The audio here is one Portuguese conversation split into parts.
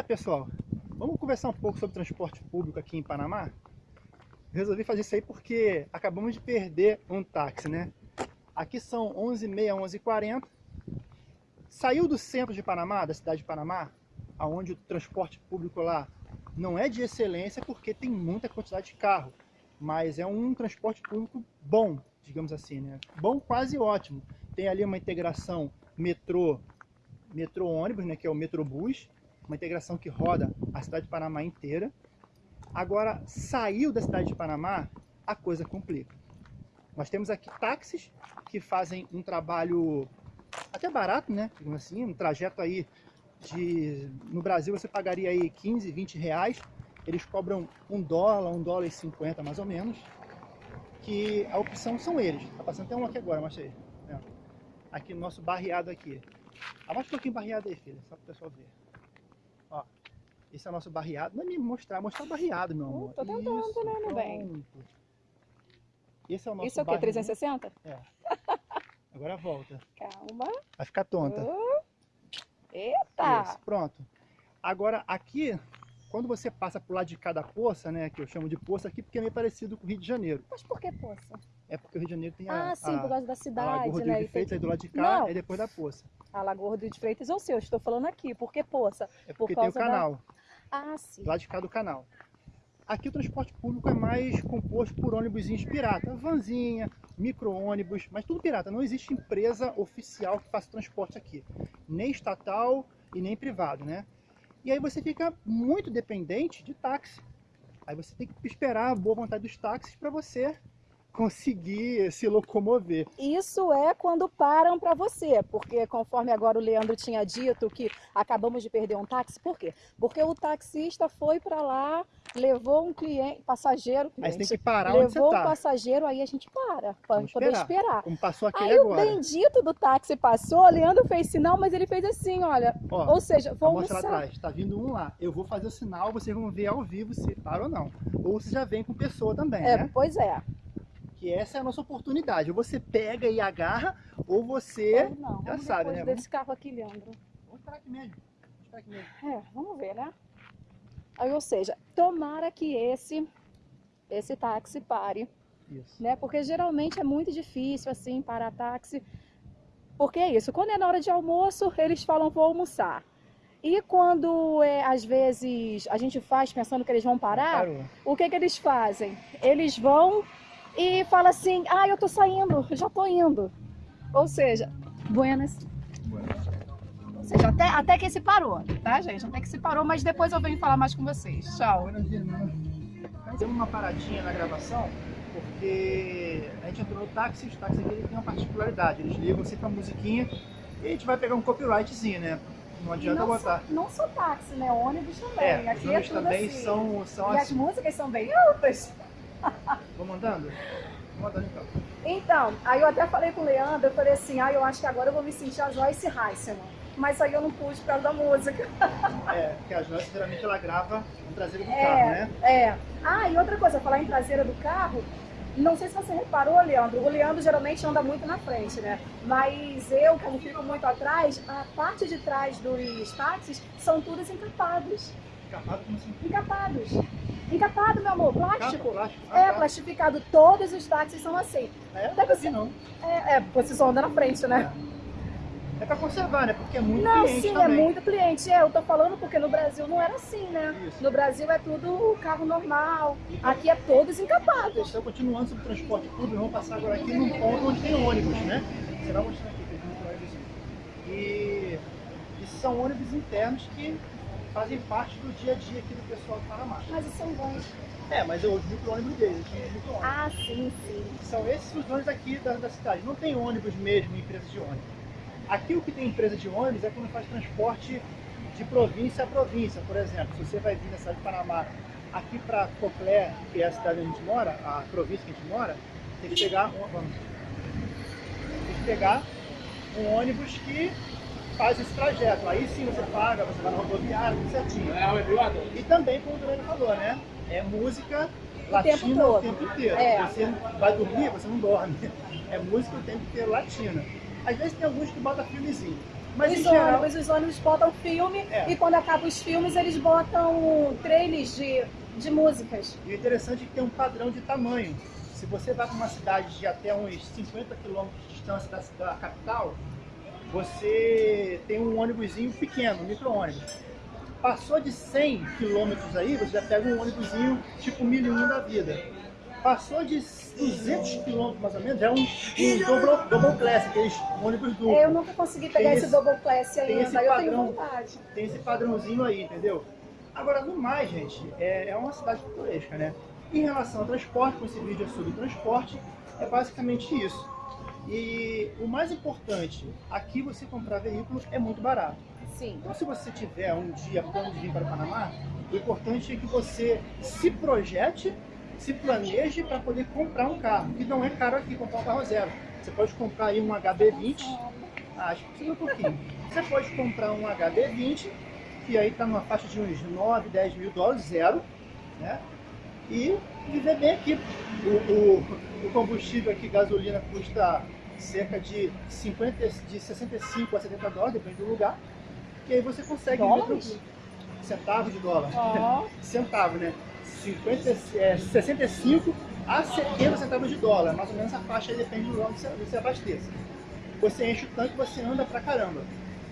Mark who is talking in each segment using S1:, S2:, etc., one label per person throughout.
S1: É, pessoal, vamos conversar um pouco sobre transporte público aqui em Panamá? Resolvi fazer isso aí porque acabamos de perder um táxi, né? Aqui são 11h30, 11h40. Saiu do centro de Panamá, da cidade de Panamá, aonde o transporte público lá não é de excelência porque tem muita quantidade de carro, mas é um transporte público bom, digamos assim, né? Bom, quase ótimo. Tem ali uma integração metrô, metrô ônibus, né, que é o metrobus, uma integração que roda a cidade de Panamá inteira. Agora, saiu da cidade de Panamá, a coisa complica. Nós temos aqui táxis que fazem um trabalho até barato, né? Assim, um trajeto aí de... No Brasil você pagaria aí 15, 20 reais. Eles cobram um dólar, um dólar e 50 mais ou menos. Que a opção são eles. Tá passando até um aqui agora, mostra aí. Aqui no nosso barreado aqui. Abaixa um pouquinho barreado aí, filha, só para o pessoal ver. Esse é o nosso barreado. Não é me mostrar, mostrar o barreado, meu amor.
S2: Uh, tô tentando, Isso, né, meu bem?
S1: Esse é o nosso
S2: Isso é o quê? 360?
S1: É. Agora volta.
S2: Calma.
S1: Vai ficar tonta.
S2: Uh, eita!
S1: Isso, pronto. Agora, aqui, quando você passa por lado de cada poça, né, que eu chamo de poça aqui, porque é meio parecido com o Rio de Janeiro.
S2: Mas por que poça?
S1: É porque o Rio de Janeiro tem a...
S2: Ah, sim,
S1: a,
S2: por causa da cidade,
S1: a Lagoa
S2: né?
S1: de Freitas, aí do lado de cá,
S2: Não.
S1: é depois da poça.
S2: A Lagoa Rodrigo de Freitas ou seu, estou falando aqui. Por que poça?
S1: É porque
S2: por
S1: tem o canal.
S2: Da... Ah, sim.
S1: Lado de cá do canal. Aqui o transporte público é mais composto por ônibusinhos pirata, vanzinha, micro-ônibus, mas tudo pirata. Não existe empresa oficial que faça transporte aqui, nem estatal e nem privado, né? E aí você fica muito dependente de táxi. Aí você tem que esperar a boa vontade dos táxis para você conseguir se locomover.
S2: Isso é quando param para você, porque conforme agora o Leandro tinha dito que acabamos de perder um táxi, por quê? Porque o taxista foi para lá, levou um cliente, passageiro, cliente,
S1: tem que parar
S2: levou
S1: você tá.
S2: um passageiro, aí a gente para, para poder esperar.
S1: Como passou aquele
S2: aí
S1: agora.
S2: o bendito do táxi passou, o Leandro fez sinal, mas ele fez assim, olha,
S1: Ó,
S2: ou seja, vou
S1: mostrar atrás, tá vindo um lá, eu vou fazer o sinal, vocês vão ver ao vivo se para ou não. Ou você já vem com pessoa também,
S2: É,
S1: né?
S2: pois é.
S1: Que essa é a nossa oportunidade. Ou você pega e agarra, ou você
S2: Ou não,
S1: já sabe, né?
S2: desse carro aqui, Leandro.
S1: Vamos esperar aqui mesmo. Vamos esperar aqui mesmo.
S2: É, vamos ver, né? Aí, ou seja, tomara que esse, esse táxi pare,
S1: Isso.
S2: né? Porque geralmente é muito difícil, assim, parar táxi. Porque é isso, quando é na hora de almoço, eles falam, vou almoçar. E quando, é, às vezes, a gente faz pensando que eles vão parar,
S1: Parou.
S2: o que que eles fazem? Eles vão e falam assim, ah, eu tô saindo, já tô indo. Ou seja, buenas. Ou seja, até, até que se parou, tá, gente? Até que se parou, mas depois eu venho falar mais com vocês. Tchau.
S1: Fazemos uma paradinha na gravação, porque a gente entrou no táxi, os táxis aqui têm uma particularidade, eles ligam sempre a musiquinha e a gente vai pegar um copyrightzinho, né? Não adianta
S2: não
S1: botar.
S2: Só, não só táxi, né? Ônibus também.
S1: É,
S2: Aqui é tudo
S1: também
S2: assim.
S1: são, são
S2: E as
S1: assim.
S2: músicas são bem altas.
S1: Vamos andando? Vamos andando então.
S2: Então, aí eu até falei com o Leandro, eu falei assim, ah, eu acho que agora eu vou me sentir a Joyce Heisman. Mas aí eu não pude por causa da música.
S1: É, porque a Joyce geralmente ela grava no traseiro do
S2: É.
S1: carro, né?
S2: É. Ah, e outra coisa, falar em traseira do carro, não sei se você reparou, Leandro, o Leandro geralmente anda muito na frente, né? Mas eu, como fico muito atrás, a parte de trás dos táxis são todos encapados.
S1: Capado como assim?
S2: Encapados. Encapado, meu amor, plástico.
S1: Ah,
S2: É,
S1: tá.
S2: plastificado. Todos os táxis são assim.
S1: É,
S2: Deve
S1: não
S2: ser-
S1: ser não.
S2: É, é você só anda na frente, né?
S1: É pra conservar, né? Porque é muito
S2: Não,
S1: cliente
S2: sim,
S1: também.
S2: é muito cliente. É, eu tô falando porque no Brasil não era assim, né?
S1: Isso.
S2: No Brasil é tudo carro normal. Aqui é todos encapados.
S1: Então, continuando sobre o transporte público, vamos passar agora aqui num ponto onde tem ônibus, né? Você vai mostrar aqui, tem muito ônibus. E, e são ônibus internos que fazem parte do dia a dia aqui do pessoal do Panamá.
S2: Mas são bons.
S1: É, mas eu os micro-ônibus deles, aqui os micro-ônibus.
S2: Ah, sim, sim.
S1: São esses os ônibus aqui da, da cidade. Não tem ônibus mesmo, empresa de ônibus. Aqui o que tem empresa de ônibus é quando faz transporte de província a província. Por exemplo, se você vai vir na cidade de Panamá aqui para Coclé, que é a cidade onde a gente mora, a província que a gente mora, tem que pegar um, vamos, tem que pegar um ônibus que faz esse trajeto. Aí sim você paga, você vai na rodoviária, tudo certinho. E também, como o Daniel falou, né? É música latina o
S2: todo.
S1: tempo inteiro.
S2: É.
S1: Você vai dormir, você não dorme. É música o tempo inteiro latina. Às vezes tem alguns que botam filmezinho. Mas
S2: os
S1: em geral,
S2: ônibus, os ônibus botam filme
S1: É.
S2: e quando acabam os filmes eles botam trailers de, de músicas.
S1: e o interessante é que tem um padrão de tamanho. Se você vai para uma cidade de até uns 50 quilômetros de distância da, da capital, você tem um ônibusinho pequeno, um micro-ônibus. Passou de 100 quilômetros aí, você já pega um ônibusinho tipo 1001 da vida. Passou de 200 quilômetros mais ou menos, já é um, um double, double class, aqueles ônibus duplos.
S2: Eu nunca consegui pegar esse,
S1: esse-
S2: double class
S1: tem esse
S2: ainda, eu tenho
S1: padrão.
S2: vontade.
S1: tem esse padrãozinho aí, entendeu? Agora, no mais, gente, é, é uma cidade pitoresca, né? Em relação ao transporte, com esse vídeo é sobre transporte, é basicamente isso. E o mais importante, aqui você comprar veículo é muito barato.
S2: Sim.
S1: Então, se você tiver um dia plano de vir para o Panamá, o importante é que você se projete, se planeje para poder comprar um carro, que não é caro aqui comprar um carro zero. Você pode comprar aí um HB20, ah, acho que um pouquinho. Você pode comprar um HB20, que aí está numa faixa de uns 9, 10 mil dólares, zero, né? E viver bem aqui. O, o, o combustível aqui, gasolina, custa cerca de, 50, de 65 a 70 dólares, depende do lugar. E aí você consegue
S2: Dólares?
S1: Centavos de dólar.
S2: Ó,
S1: Centavo, né? 50, é, 65 a 70 centavos de dólar. Mais ou menos essa faixa aí depende do lugar onde você, onde você abasteça. Você enche o tanque você anda pra caramba.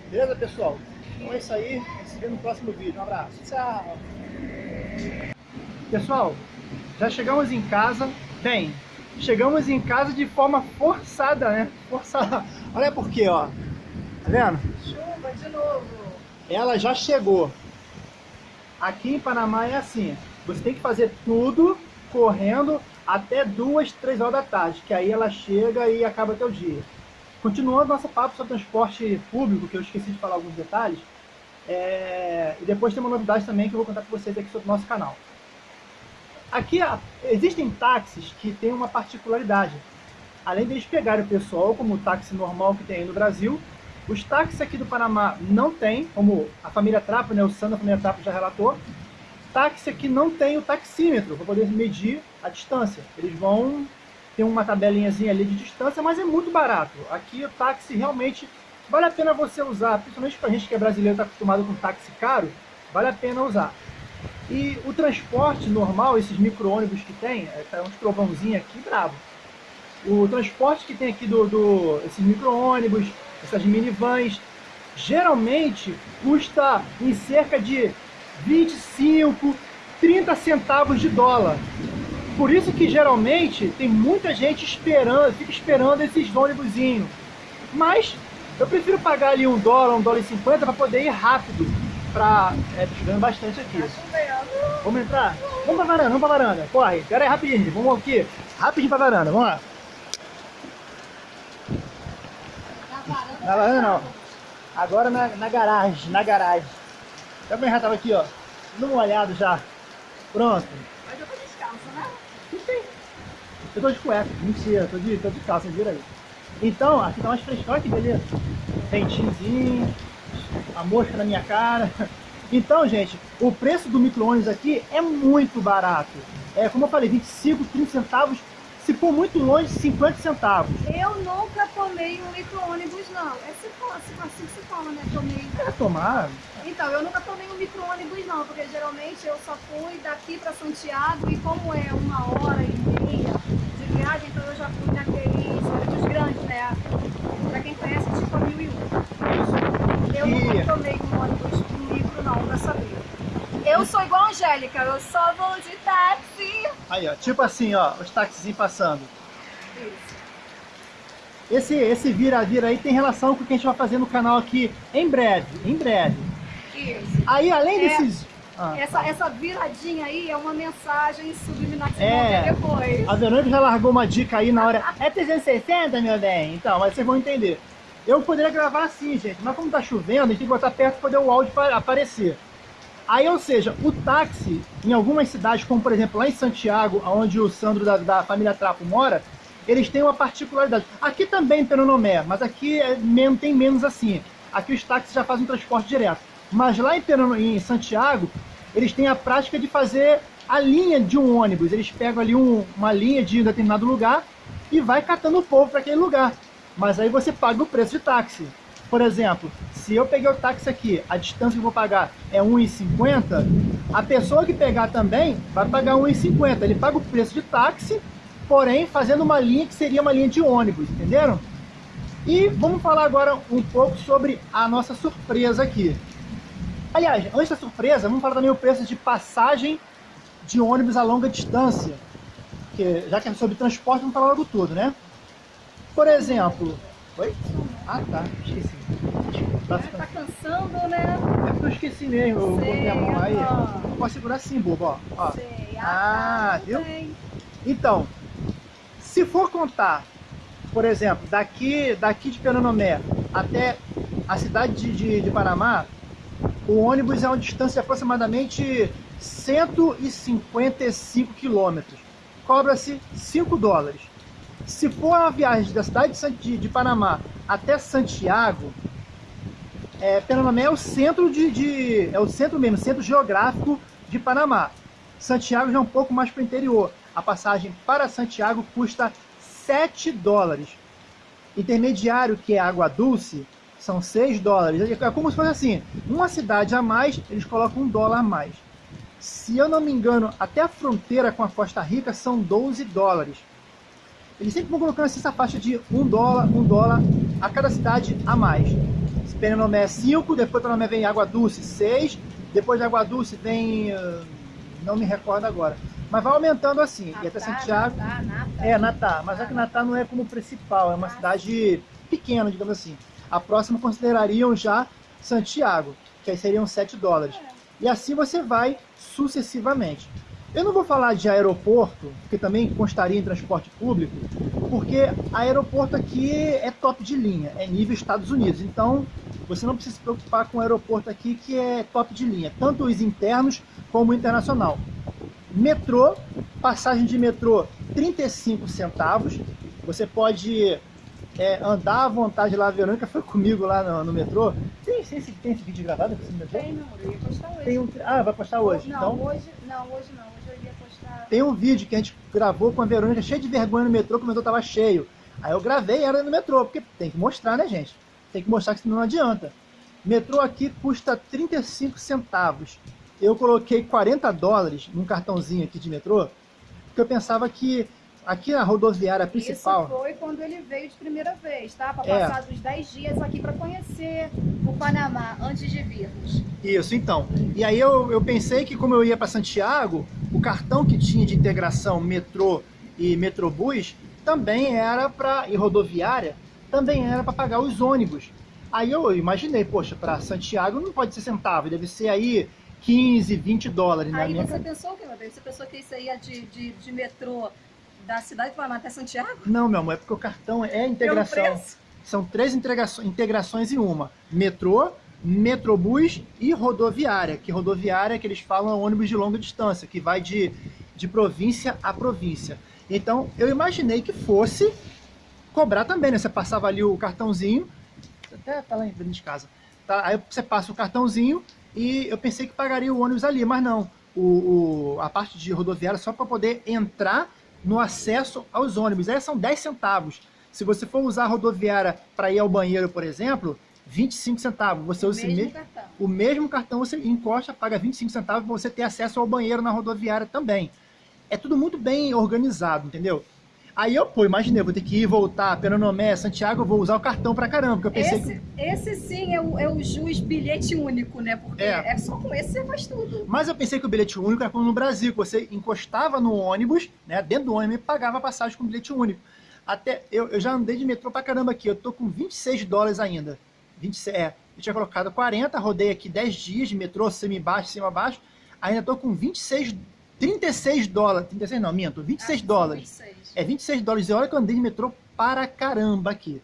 S1: Beleza, pessoal? Então é isso aí. A gente se vê no próximo vídeo. Um abraço.
S2: tchau.
S1: Pessoal, já chegamos em casa. Bem, chegamos em casa de forma forçada, né? Forçada. Olha por quê, ó. Tá vendo?
S2: Chuva de novo.
S1: ela já chegou. Aqui em Panamá é assim, você tem que fazer tudo correndo até duas, três horas da tarde, que aí ela chega e acaba teu dia. Continuando nosso papo sobre transporte público, que eu esqueci de falar alguns detalhes, é, e depois tem uma novidade também que eu vou contar para vocês aqui sobre o nosso canal. Aqui a- existem táxis que têm uma particularidade. Além deles pegarem o pessoal, como o táxi normal que tem aí no Brasil, os táxis aqui do Panamá não tem, como a família Trapo, né, o Sandro da família Trapo já relatou, táxi aqui não tem o taxímetro para poder medir a distância. Eles vão ter uma tabelinhazinha ali de distância, mas é muito barato. Aqui o táxi realmente vale a pena você usar, principalmente para a gente que é brasileiro está acostumado com táxi caro, vale a pena usar. E o transporte normal, esses micro-ônibus que tem, é, tá uns trovãozinhos aqui, bravo. O transporte que tem aqui do, do esses micro-ônibus, essas minivans, geralmente custa em cerca de 25, 30 centavos de dólar. Por isso que geralmente tem muita gente esperando, fica esperando esses ônibusinhos. Mas eu prefiro pagar ali um dólar, um dólar e cinquenta para poder ir rápido. Pra, é, chegando bastante aqui.
S2: Tá.
S1: Vamos entrar? Vamos pra varanda, vamos pra varanda. Corre, pera aí rapidinho, vamos aqui. Rapidinho pra varanda, vamos lá.
S2: Na varanda.
S1: Não. Agora na, na garagem, na garagem. Já bem, já tava aqui, ó. Tudo molhado já. Pronto.
S2: Mas eu tô descalça, né?
S1: Eu tô de cueca, mentira, tô de, tô de calça, vira aí. Então, aqui tá mais frescão, que beleza. Ventinhozinho, a mosca na minha cara. Então, gente, o preço do micro-ônibus aqui é muito barato. É, como eu falei, 25, 30 centavos. Se for muito longe, 50 centavos.
S2: Eu nunca tomei um micro-ônibus, não. É se fala, assim, que se fala, né? Tomei.
S1: É tomar.
S2: Então, eu nunca tomei um micro-ônibus, não, porque geralmente eu só fui daqui pra Santiago e como é uma hora e meia de viagem, então eu já fui naqueles ônibus grandes, né? Pra quem conhece, tipo a 1001. Eu nunca tomei um ônibus um micro, não, pra saber. Eu sou igual a Angélica, eu só vou de táxi.
S1: Aí, ó, tipo assim, ó, os taxizinhos passando.
S2: Isso.
S1: Esse, esse vira-vira aí tem relação com o que a gente vai fazer no canal aqui em breve, em breve.
S2: Isso.
S1: Aí, além
S2: É.
S1: desses... Ah.
S2: Essa, essa viradinha aí é uma mensagem subliminar que
S1: É.
S2: vai ver depois.
S1: A Verônica já largou uma dica aí na hora. É 360, meu bem? Então, mas vocês vão entender. Eu poderia gravar assim, gente, mas como tá chovendo, a gente tem que botar perto para poder o áudio pa- aparecer. Aí, ou seja, o táxi, em algumas cidades, como por exemplo lá em Santiago, onde o Sandro da, da família Trapo mora, eles têm uma particularidade. Aqui também em Peronomé, mas aqui é, tem menos assim. Aqui os táxis já fazem transporte direto. Mas lá em, em Santiago, eles têm a prática de fazer a linha de um ônibus. Eles pegam ali um- uma linha de um determinado lugar e vai catando o povo para aquele lugar. Mas aí você paga o preço de táxi. Por exemplo, se eu peguei o táxi aqui, a distância que eu vou pagar é 1,50, a pessoa que pegar também vai pagar 1,50. Ele paga o preço de táxi, porém fazendo uma linha que seria uma linha de ônibus, entenderam? E vamos falar agora um pouco sobre a nossa surpresa aqui. Aliás, antes da surpresa, vamos falar também o preço de passagem de ônibus a longa distância. Que, já que é sobre transporte, vamos falar logo tudo, né? Por exemplo... Oi? Ah, tá. Esqueci.
S2: Tá, tá cansando, né?
S1: É porque eu esqueci mesmo. Eu
S2: Sei,
S1: botei a mão aí.
S2: ó.
S1: Pode segurar assim, bobo, ó. ó.
S2: Sei.
S1: Ah,
S2: tá,
S1: viu?
S2: bem.
S1: Então, se for contar, por exemplo, daqui, daqui de Penonomé até a cidade de, de, de Panamá, o ônibus é uma distância de aproximadamente 155 quilômetros. Cobra-se 5 dólares. Se for uma viagem da cidade de, de, Panamá até Santiago, é, Penonomé é o centro de, de- é o centro mesmo, centro geográfico de Panamá. Santiago já é um pouco mais para o interior. A passagem para Santiago custa 7 dólares. Intermediário, que é Água Dulce, são 6 dólares. É como se fosse assim, uma cidade a mais, eles colocam um dólar a mais. Se eu não me engano, até a fronteira com a Costa Rica são 12 dólares. Eles sempre vão colocando essa faixa de 1 dólar, 1 dólar a cada cidade a mais. Penonomé é 5, depois Penonomé vem Água Dulce 6, depois de Água Dulce vem... ah, não me recordo agora. Mas vai aumentando assim, e até
S2: Natá,
S1: Santiago...
S2: Natá, Natá.
S1: É, Natá, mas é que Natá não é como principal, é uma cidade pequena, digamos assim. A próxima considerariam já Santiago, que aí seriam 7 dólares. E assim você vai sucessivamente. Eu não vou falar de aeroporto, que também constaria em transporte público, porque aeroporto aqui é top de linha, é nível Estados Unidos. Então, você não precisa se preocupar com o aeroporto aqui, que é top de linha, tanto os internos como o internacional. Metrô, passagem de metrô 35 centavos. Você pode é, andar à vontade lá. A Verônica foi comigo lá no, no metrô. Tem, tem, esse, tem esse vídeo gravado aqui no?
S2: Tem, não, eu ia postar hoje.
S1: Tem um, ah, vai postar hoje.
S2: Não,
S1: então,
S2: hoje não, hoje não. Hoje eu ia postar.
S1: tem um vídeo que a gente gravou com a Verônica, cheio de vergonha no metrô, que o metrô tava cheio. Aí eu gravei ela no metrô, porque tem que mostrar, né, gente? Tem que mostrar que senão não adianta. Metrô aqui custa 35 centavos. Eu coloquei 40 dólares num cartãozinho aqui de metrô, porque eu pensava que aqui na rodoviária principal...
S2: Isso foi quando ele veio de primeira vez, tá? Para
S1: É.
S2: passar dos 10 dias aqui para conhecer o Panamá antes de virmos.
S1: Isso, então. E aí eu, eu pensei que como eu ia para Santiago, o cartão que tinha de integração metrô e metrobus também era para e rodoviária, também era para pagar os ônibus. Aí eu imaginei, poxa, para Santiago não pode ser centavo, deve ser aí 15, 20 dólares na
S2: Aí
S1: minha
S2: você pensou o que, meu bem? Você pensou que isso aí ia de, de, de metrô da cidade de Panamá até Santiago?
S1: Não, meu amor, é porque o cartão é integração. São três integrações, integrações em uma: metrô, metrobus e rodoviária. Que rodoviária que eles falam é ônibus de longa distância, que vai de, de província a província. Então eu imaginei que fosse cobrar também, né? Você passava ali o cartãozinho, até tá lá em frente de casa. Tá? Aí você passa o cartãozinho e eu pensei que pagaria o ônibus ali, mas não. O, o- a parte de rodoviária é só para poder entrar no acesso aos ônibus. Aí são 10 centavos. Se você for usar a rodoviária para ir ao banheiro, por exemplo, 25 centavos. Você
S2: O
S1: usa
S2: mesmo
S1: o mesmo cartão, você encosta, paga 25 centavos para você ter acesso ao banheiro na rodoviária também. É tudo muito bem organizado, entendeu? Aí eu, pô, imaginei, vou ter que ir voltar, Penonomé, Santiago, eu vou usar o cartão pra caramba, porque eu pensei que...
S2: Esse, esse sim é o, é o jus bilhete único, né? Porque
S1: É.
S2: é. só com esse você faz tudo.
S1: Mas eu pensei que o bilhete único era como no Brasil, que você encostava no ônibus, né, dentro do ônibus e pagava a passagem com bilhete único. Até, eu, eu já andei de metrô pra caramba aqui, eu tô com 26 dólares ainda. 26, é, eu tinha colocado 40, rodei aqui 10 dias de metrô, cima-baixo, cima-baixo, ainda tô com 26, 36 dólares, 36 não, minto, 26
S2: Acho que
S1: dólares.
S2: são 26.
S1: É 26 dólares. E olha que eu andei de metrô para caramba aqui.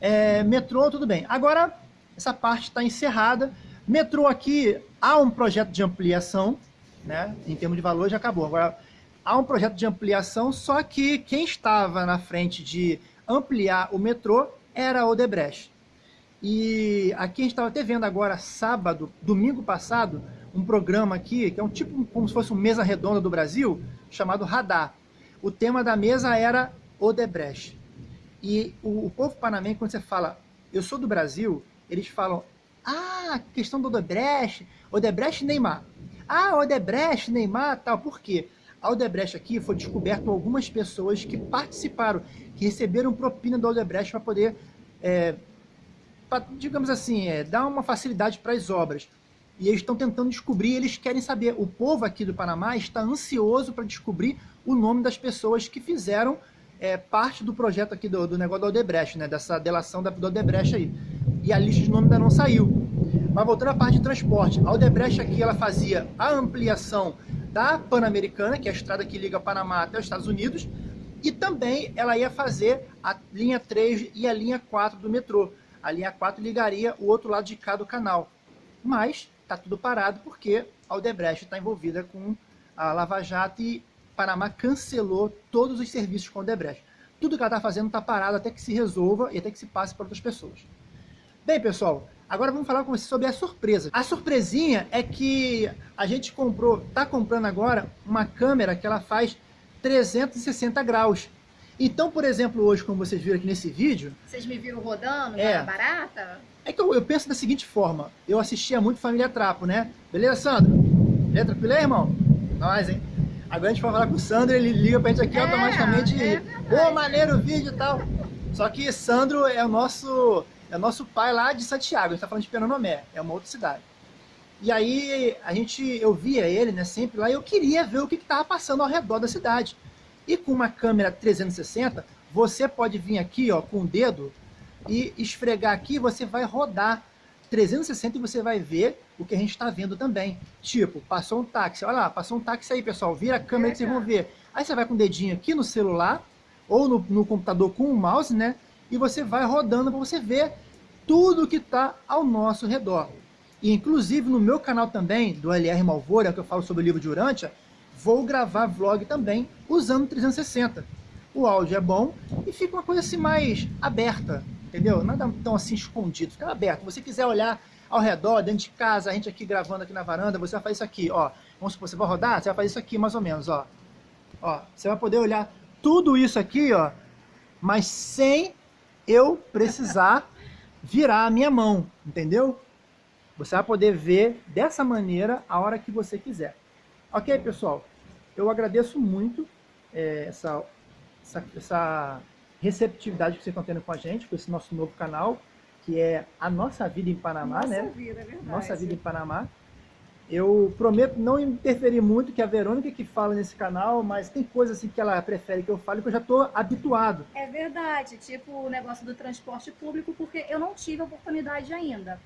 S1: É, metrô, tudo bem. Agora, essa parte está encerrada. Metrô aqui, há um projeto de ampliação, né? Em termos de valor, já acabou. Agora, há um projeto de ampliação, só que quem estava na frente de ampliar o metrô era a Odebrecht. E aqui a gente estava até vendo agora, sábado, domingo passado, um programa aqui, que é um tipo como se fosse uma mesa redonda do Brasil, chamado Radar. O tema da mesa era Odebrecht. E o, o povo panamenho, quando você fala eu sou do Brasil, eles falam, ah, questão do Odebrecht, Odebrecht Neymar. Ah, Odebrecht, Neymar, tal, por quê? A Odebrecht aqui foi descoberto algumas pessoas que participaram, que receberam propina do Odebrecht para poder, é, pra, digamos assim, é, dar uma facilidade para as obras. E eles estão tentando descobrir, eles querem saber. O povo aqui do Panamá está ansioso para descobrir o nome das pessoas que fizeram é, parte do projeto aqui do, do negócio da Odebrecht, né? Dessa delação da, do Odebrecht aí. E a lista de nome ainda não saiu. Mas voltando à parte de transporte, a Odebrecht aqui ela fazia a ampliação da Pan-Americana, que é a estrada que liga Panamá até os Estados Unidos, e também ela ia fazer a linha 3 e a linha 4 do metrô. A linha 4 ligaria o outro lado de cá do canal. Mas está tudo parado porque a Odebrecht está envolvida com a Lava Jato e Panamá cancelou todos os serviços com a Odebrecht. Tudo que ela está fazendo está parado até que se resolva e até que se passe para outras pessoas. Bem, pessoal, agora vamos falar com vocês sobre a surpresa. A surpresinha é que a gente comprou, está comprando agora uma câmera que ela faz 360 graus. Então, por exemplo, hoje, como vocês viram aqui nesse vídeo...
S2: Vocês me viram rodando,
S1: é,
S2: barata?
S1: É que eu, eu, penso da seguinte forma, eu assistia muito Família Trapo, né? Beleza, Sandro? Beleza, tranquilo aí, irmão? Nós, hein? Agora a gente vai falar com o Sandro, ele liga pra gente aqui é, automaticamente. É Pô, maneiro o vídeo e tal. Só que Sandro é o nosso, é o nosso pai lá de Santiago, a gente tá falando de Penonomé, é uma outra cidade. E aí a gente, eu via ele, né, sempre lá, e eu queria ver o que estava passando ao redor da cidade. E com uma câmera 360, você pode vir aqui, ó, com o dedo e esfregar aqui, você vai rodar 360 e você vai ver o que a gente está vendo também. Tipo, passou um táxi, olha lá, passou um táxi aí, pessoal, vira a câmera que vocês vão ver. Aí você vai com o dedinho aqui no celular, ou no, no computador com o mouse, né? E você vai rodando para você ver tudo que está ao nosso redor. E inclusive no meu canal também, do LR Malvora, que eu falo sobre o livro de Urântia, vou gravar vlog também usando 360. O áudio é bom e fica uma coisa assim mais aberta, entendeu? Nada tão assim escondido, fica aberto. Se você quiser olhar ao redor, dentro de casa, a gente aqui gravando aqui na varanda, você vai fazer isso aqui, ó. Vamos supor, você vai rodar, você vai fazer isso aqui mais ou menos, ó. Ó, você vai poder olhar tudo isso aqui, ó, mas sem eu precisar virar a minha mão, entendeu? Você vai poder ver dessa maneira a hora que você quiser. Ok, pessoal? Eu agradeço muito é, essa, essa, essa receptividade que vocês estão tendo com a gente, com esse nosso novo canal que é A Nossa Vida em Panamá,
S2: Nossa
S1: né?
S2: Nossa Vida, é verdade.
S1: Nossa Vida em Panamá. Eu prometo não interferir muito, que é a Verônica que fala nesse canal, mas tem coisas assim que ela prefere que eu fale que eu já estou habituado.
S2: É verdade, tipo o negócio do transporte público, porque eu não tive a oportunidade ainda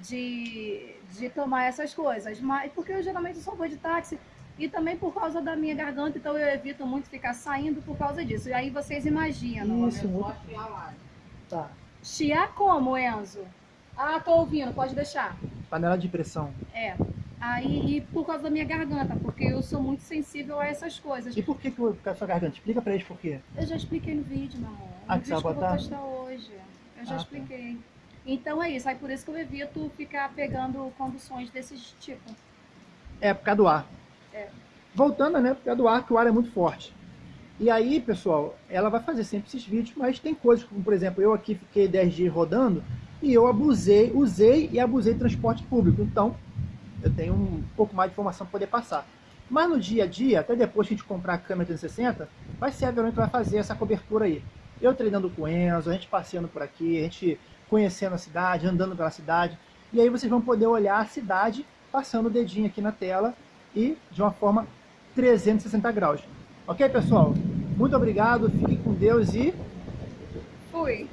S2: de, de tomar essas coisas, mas porque eu geralmente só vou de táxi e também por causa da minha garganta, então eu evito muito ficar saindo por causa disso. E aí vocês imaginam.
S1: Isso, muito...
S2: Tá. Chiar como, Enzo? Ah, tô ouvindo, pode deixar.
S1: Panela de pressão.
S2: É. Aí, e por causa da minha garganta, porque eu sou muito sensível a essas coisas.
S1: E por que, que eu a sua garganta? Explica pra eles por quê.
S2: Eu já expliquei no vídeo, meu amor.
S1: Ah, que você vai botar?
S2: eu vou postar hoje. Eu já ah, tá. expliquei. Tá. Então é isso, aí por isso que eu evito ficar pegando conduções desse tipo.
S1: É, por causa do ar. Voltando, né, causa do ar, que o ar é muito forte. E aí, pessoal, ela vai fazer sempre esses vídeos, mas tem coisas como, por exemplo, eu aqui fiquei 10 dias rodando e eu abusei, usei e abusei transporte público. Então, eu tenho um pouco mais de informação para poder passar. Mas no dia a dia, até depois que a gente comprar a câmera 360, vai ser a Verônica que vai fazer essa cobertura aí. Eu treinando com o Enzo, a gente passeando por aqui, a gente conhecendo a cidade, andando pela cidade. E aí vocês vão poder olhar a cidade passando o dedinho aqui na tela e de uma forma 360 graus. Ok, pessoal? Muito obrigado, fiquem com Deus e...
S2: Fui!